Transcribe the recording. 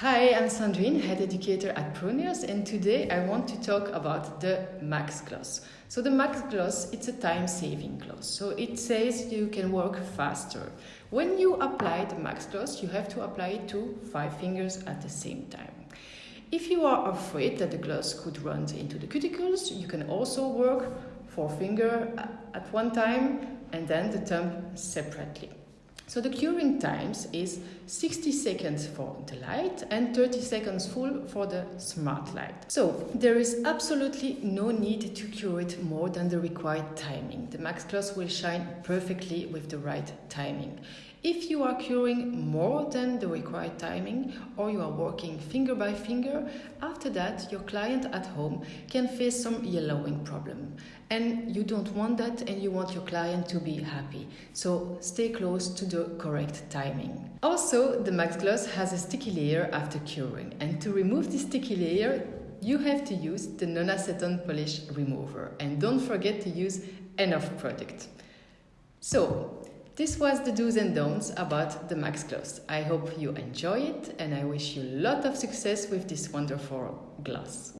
Hi, I'm Sandrine, head educator at ProNails, and today I want to talk about the Max Gloss. So the Max Gloss, it's a time-saving gloss. So it says you can work faster. When you apply the Max Gloss, you have to apply it to five fingers at the same time. If you are afraid that the gloss could run into the cuticles, you can also work four finger at one time and then the thumb separately. So the curing times is 60 seconds for the light and 30 seconds full for the smart light. So there is absolutely no need to cure it more than the required timing. The Max Gloss will shine perfectly with the right timing. If you are curing more than the required timing or you are working finger by finger, after that your client at home can face some yellowing problem. And you don't want that and you want your client to be happy. So stay close to the correct timing. Also, the Max Gloss has a sticky layer after curing and to remove the sticky layer you have to use the non-acetone polish remover and don't forget to use enough product. So, this was the do's and don'ts about the Max Gloss. I hope you enjoy it and I wish you a lot of success with this wonderful gloss.